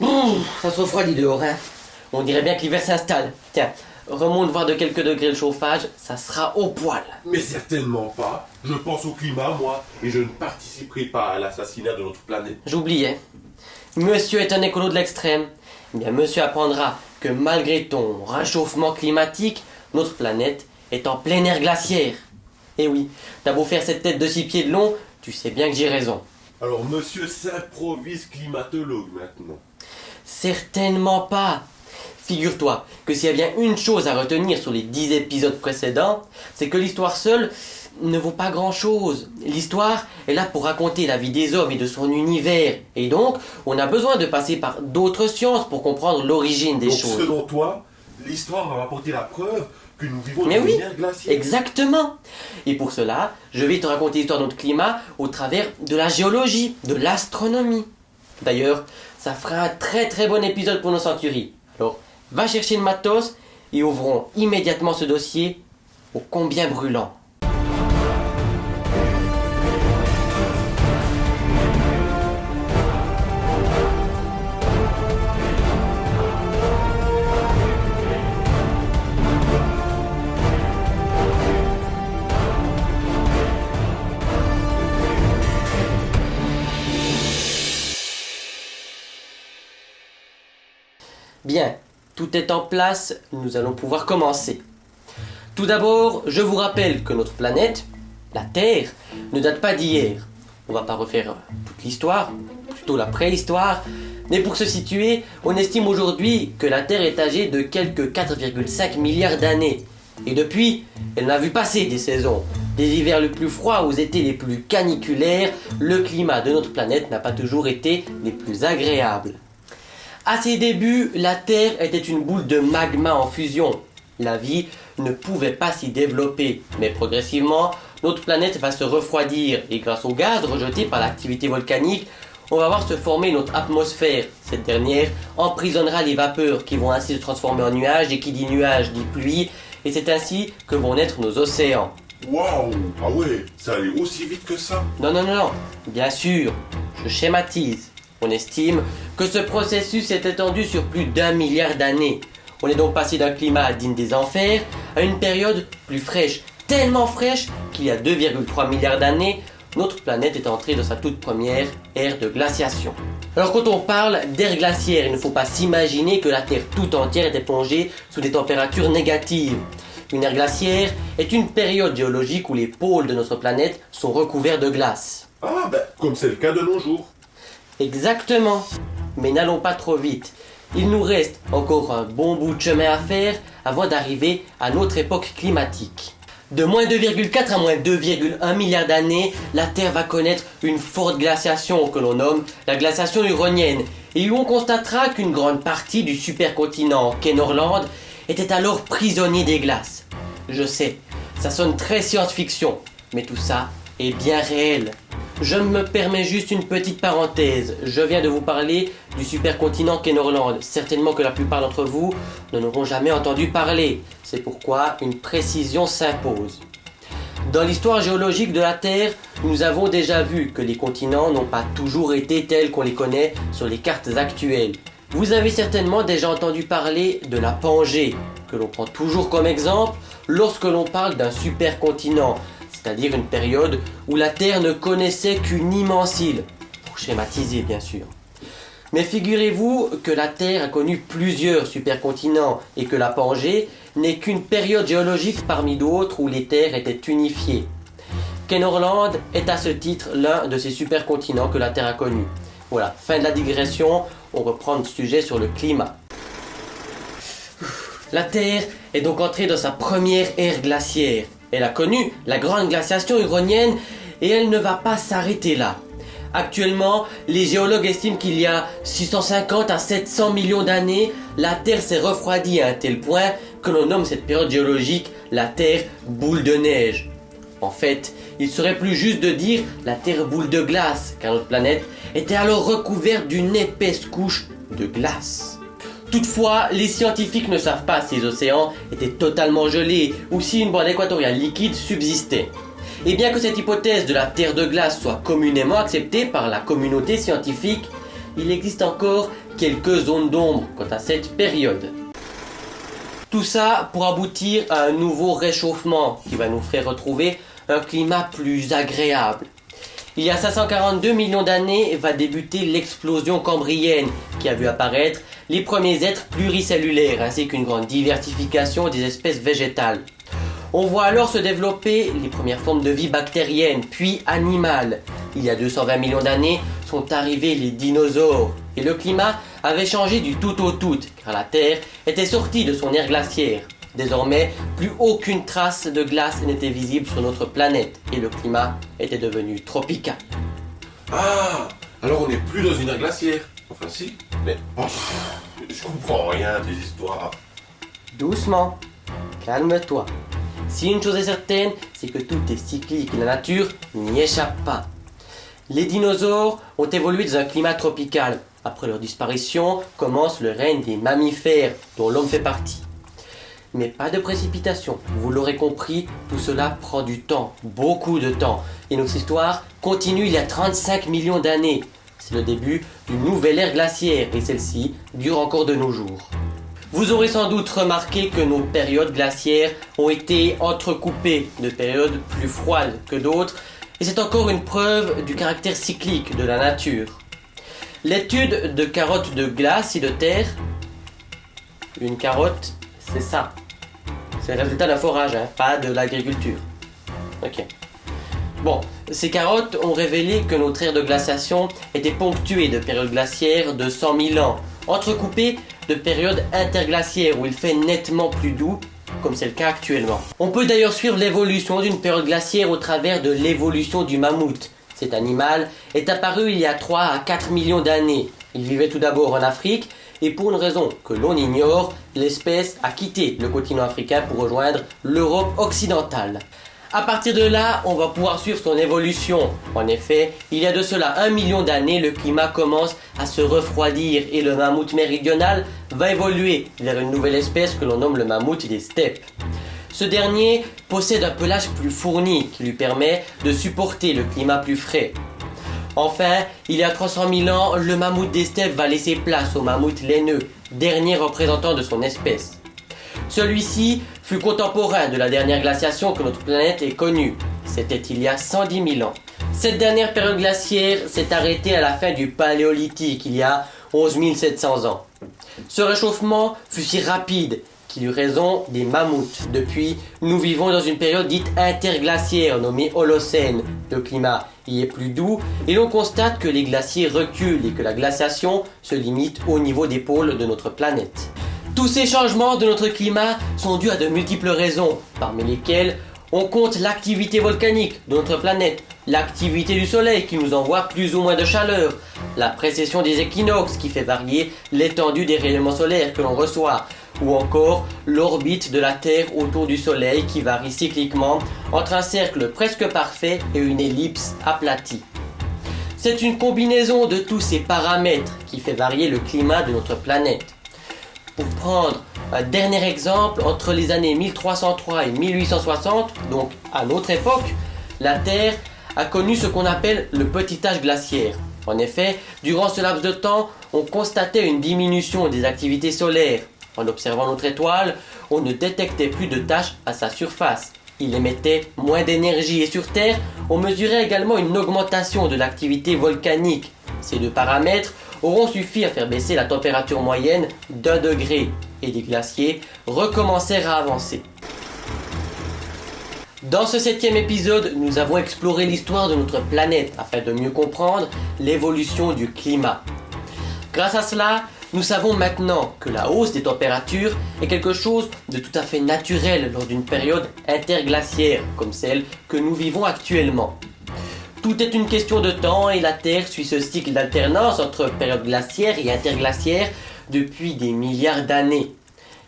Ça se refroidit dehors, hein. On dirait bien que l'hiver s'installe. Tiens, remonte voir de quelques degrés le chauffage, ça sera au poil. Mais certainement pas. Je pense au climat, moi, et je ne participerai pas à l'assassinat de notre planète. J'oubliais. Monsieur est un écolo de l'extrême. Eh bien, monsieur apprendra que malgré ton réchauffement climatique, notre planète est en plein air glaciaire. Eh oui, t'as beau faire cette tête de six pieds de long, tu sais bien que j'ai raison. Alors, monsieur s'improvise climatologue maintenant. Certainement pas. Figure-toi que s'il y a bien une chose à retenir sur les dix épisodes précédents, c'est que l'histoire seule ne vaut pas grand-chose. L'histoire est là pour raconter la vie des hommes et de son univers. Et donc, on a besoin de passer par d'autres sciences pour comprendre l'origine des Donc, choses. selon toi, l'histoire va apporter la preuve que nous vivons Mais dans oui, une ère glaciaire. Exactement. Et pour cela, je vais te raconter l'histoire de notre climat au travers de la géologie, de l'astronomie. D'ailleurs, ça fera un très très bon épisode pour nos centuries. Alors, va chercher le matos et ouvrons immédiatement ce dossier ô combien brûlant. Bien, tout est en place, nous allons pouvoir commencer. Tout d'abord, je vous rappelle que notre planète, la Terre, ne date pas d'hier. On va pas refaire toute l'histoire, plutôt la préhistoire, mais pour se situer, on estime aujourd'hui que la Terre est âgée de quelques 4,5 milliards d'années. Et depuis, elle n'a vu passer des saisons. Des hivers les plus froids aux étés les plus caniculaires, le climat de notre planète n'a pas toujours été les plus agréables. À ses débuts, la Terre était une boule de magma en fusion. La vie ne pouvait pas s'y développer, mais progressivement, notre planète va se refroidir et grâce au gaz rejeté par l'activité volcanique, on va voir se former notre atmosphère. Cette dernière emprisonnera les vapeurs qui vont ainsi se transformer en nuages et qui dit nuages dit pluie et c'est ainsi que vont naître nos océans. Waouh Ah ouais, ça allait aussi vite que ça Non, non, non, non, bien sûr, je schématise. On estime que ce processus s'est étendu sur plus d'un milliard d'années. On est donc passé d'un climat digne des enfers à une période plus fraîche, tellement fraîche qu'il y a 2,3 milliards d'années, notre planète est entrée dans sa toute première ère de glaciation. Alors quand on parle d'ère glaciaire, il ne faut pas s'imaginer que la Terre tout entière était plongée sous des températures négatives. Une ère glaciaire est une période géologique où les pôles de notre planète sont recouverts de glace. Ah ben, comme c'est le cas de nos jours. Exactement. Mais n'allons pas trop vite. Il nous reste encore un bon bout de chemin à faire avant d'arriver à notre époque climatique. De moins 2,4 à moins 2,1 milliards d'années, la Terre va connaître une forte glaciation que l'on nomme la glaciation uronienne, et où on constatera qu'une grande partie du supercontinent Kenorland était alors prisonnier des glaces. Je sais, ça sonne très science-fiction, mais tout ça est bien réel. Je me permets juste une petite parenthèse. Je viens de vous parler du supercontinent Kenorland. Certainement que la plupart d'entre vous n'en auront jamais entendu parler. C'est pourquoi une précision s'impose. Dans l'histoire géologique de la Terre, nous avons déjà vu que les continents n'ont pas toujours été tels qu'on les connaît sur les cartes actuelles. Vous avez certainement déjà entendu parler de la Pangée, que l'on prend toujours comme exemple lorsque l'on parle d'un supercontinent, c'est-à-dire une période où la Terre ne connaissait qu'une immense île, pour schématiser bien sûr. Mais figurez-vous que la Terre a connu plusieurs supercontinents et que la Pangée n'est qu'une période géologique parmi d'autres où les terres étaient unifiées. Kenorland est à ce titre l'un de ces supercontinents que la Terre a connu. Voilà, fin de la digression, on reprend le sujet sur le climat. La Terre est donc entrée dans sa première ère glaciaire. Elle a connu la grande glaciation uronienne et elle ne va pas s'arrêter là. Actuellement, les géologues estiment qu'il y a 650 à 700 millions d'années, la Terre s'est refroidie à un tel point que l'on nomme cette période géologique la Terre boule de neige. En fait, il serait plus juste de dire la Terre boule de glace, car notre planète était alors recouverte d'une épaisse couche de glace. Toutefois, les scientifiques ne savent pas si les océans étaient totalement gelés ou si une bande équatoriale liquide subsistait. Et bien que cette hypothèse de la Terre de glace soit communément acceptée par la communauté scientifique, il existe encore quelques zones d'ombre quant à cette période. Tout ça pour aboutir à un nouveau réchauffement qui va nous faire retrouver un climat plus agréable. Il y a 542 millions d'années va débuter l'explosion cambrienne qui a vu apparaître les premiers êtres pluricellulaires ainsi qu'une grande diversification des espèces végétales. On voit alors se développer les premières formes de vie bactérienne, puis animales. Il y a 220 millions d'années sont arrivés les dinosaures et le climat avait changé du tout au tout car la Terre était sortie de son ère glaciaire. Désormais, plus aucune trace de glace n'était visible sur notre planète et le climat était devenu tropical. Ah Alors on n'est plus dans une ère glaciaire. Enfin si, mais oh, je comprends rien des histoires. Doucement, calme-toi. Si une chose est certaine, c'est que tout est cyclique et la nature n'y échappe pas. Les dinosaures ont évolué dans un climat tropical. Après leur disparition, commence le règne des mammifères, dont l'homme fait partie. Mais pas de précipitation, vous l'aurez compris, tout cela prend du temps, beaucoup de temps. Et notre histoire continue il y a 35 millions d'années. C'est le début d'une nouvelle ère glaciaire et celle-ci dure encore de nos jours. Vous aurez sans doute remarqué que nos périodes glaciaires ont été entrecoupées de périodes plus froides que d'autres, et c'est encore une preuve du caractère cyclique de la nature. L'étude de carottes de glace et de terre, une carotte, c'est ça. C'est le résultat d'un forage, hein, pas de l'agriculture. Ok. Bon, ces carottes ont révélé que notre ère de glaciation était ponctuée de périodes glaciaires de 100 000 ans, entrecoupées de périodes interglaciaires où il fait nettement plus doux, comme c'est le cas actuellement. On peut d'ailleurs suivre l'évolution d'une période glaciaire au travers de l'évolution du mammouth. Cet animal est apparu il y a 3 à 4 millions d'années. Il vivait tout d'abord en Afrique et pour une raison que l'on ignore, l'espèce a quitté le continent africain pour rejoindre l'Europe occidentale. À partir de là, on va pouvoir suivre son évolution. En effet, il y a de cela un million d'années, le climat commence à se refroidir et le mammouth méridional va évoluer vers une nouvelle espèce que l'on nomme le mammouth des steppes. Ce dernier possède un pelage plus fourni qui lui permet de supporter le climat plus frais. Enfin, il y a 300 000 ans, le mammouth des steppes va laisser place au mammouth laineux, dernier représentant de son espèce. Celui-ci fut contemporain de la dernière glaciation que notre planète ait connue. C'était il y a 110 000 ans. Cette dernière période glaciaire s'est arrêtée à la fin du Paléolithique, il y a 11 700 ans. Ce réchauffement fut si rapide eut raison des mammouths. Depuis, nous vivons dans une période dite interglaciaire nommée Holocène. Le climat y est plus doux et l'on constate que les glaciers reculent et que la glaciation se limite au niveau des pôles de notre planète. Tous ces changements de notre climat sont dus à de multiples raisons, parmi lesquelles on compte l'activité volcanique de notre planète, l'activité du Soleil qui nous envoie plus ou moins de chaleur, la précession des équinoxes qui fait varier l'étendue des rayonnements solaires que l'on reçoit, ou encore l'orbite de la Terre autour du Soleil qui varie cycliquement entre un cercle presque parfait et une ellipse aplatie. C'est une combinaison de tous ces paramètres qui fait varier le climat de notre planète. Pour prendre un dernier exemple, entre les années 1303 et 1860, donc à notre époque, la Terre a connu ce qu'on appelle le petit âge glaciaire. En effet, durant ce laps de temps, on constatait une diminution des activités solaires. En observant notre étoile, on ne détectait plus de taches à sa surface. Il émettait moins d'énergie et sur Terre, on mesurait également une augmentation de l'activité volcanique. Ces deux paramètres auront suffi à faire baisser la température moyenne d'un degré et les glaciers recommencèrent à avancer. Dans ce septième épisode, nous avons exploré l'histoire de notre planète afin de mieux comprendre l'évolution du climat. Grâce à cela, nous savons maintenant que la hausse des températures est quelque chose de tout à fait naturel lors d'une période interglaciaire comme celle que nous vivons actuellement. Tout est une question de temps et la Terre suit ce cycle d'alternance entre période glaciaire et interglaciaire depuis des milliards d'années.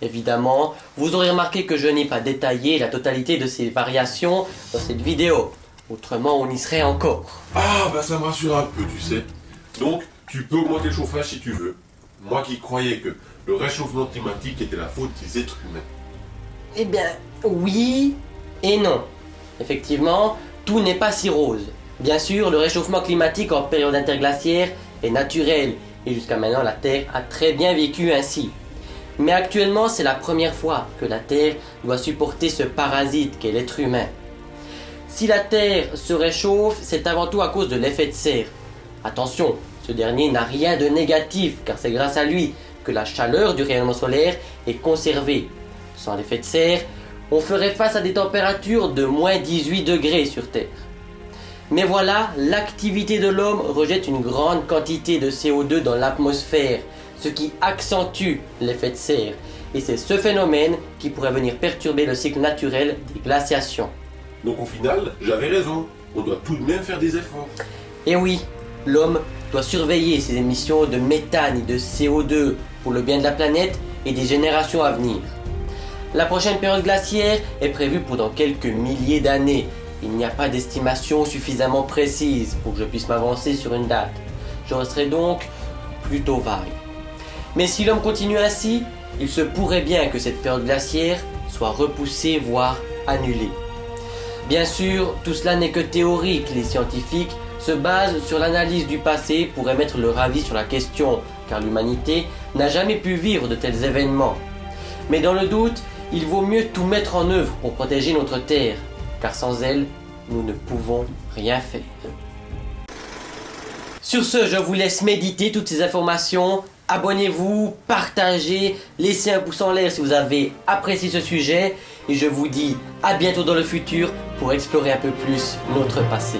Évidemment, vous aurez remarqué que je n'ai pas détaillé la totalité de ces variations dans cette vidéo. Autrement, on y serait encore. Ah, bah ça me rassure un peu, tu sais. Donc, tu peux augmenter le chauffage si tu veux. Moi qui croyais que le réchauffement climatique était la faute des êtres humains. Eh bien, oui et non. Effectivement, tout n'est pas si rose. Bien sûr, le réchauffement climatique en période interglaciaire est naturel et jusqu'à maintenant la Terre a très bien vécu ainsi. Mais actuellement c'est la première fois que la Terre doit supporter ce parasite qu'est l'être humain. Si la Terre se réchauffe, c'est avant tout à cause de l'effet de serre. Attention, ce dernier n'a rien de négatif car c'est grâce à lui que la chaleur du rayonnement solaire est conservée. Sans l'effet de serre, on ferait face à des températures de moins 18 degrés sur Terre. Mais voilà, l'activité de l'homme rejette une grande quantité de CO2 dans l'atmosphère, ce qui accentue l'effet de serre. Et c'est ce phénomène qui pourrait venir perturber le cycle naturel des glaciations. Donc au final, j'avais raison. On doit tout de même faire des efforts. Et oui, l'homme doit surveiller ses émissions de méthane et de CO2 pour le bien de la planète et des générations à venir. La prochaine période glaciaire est prévue pour dans quelques milliers d'années. Il n'y a pas d'estimation suffisamment précise pour que je puisse m'avancer sur une date. Je resterai donc plutôt vague. Mais si l'homme continue ainsi, il se pourrait bien que cette période glaciaire soit repoussée, voire annulée. Bien sûr, tout cela n'est que théorique. Les scientifiques se basent sur l'analyse du passé pour émettre leur avis sur la question, car l'humanité n'a jamais pu vivre de tels événements. Mais dans le doute, il vaut mieux tout mettre en œuvre pour protéger notre Terre, car sans elle, nous ne pouvons rien faire. Sur ce, je vous laisse méditer toutes ces informations. Abonnez-vous, partagez, laissez un pouce en l'air si vous avez apprécié ce sujet. Et je vous dis à bientôt dans le futur pour explorer un peu plus notre passé.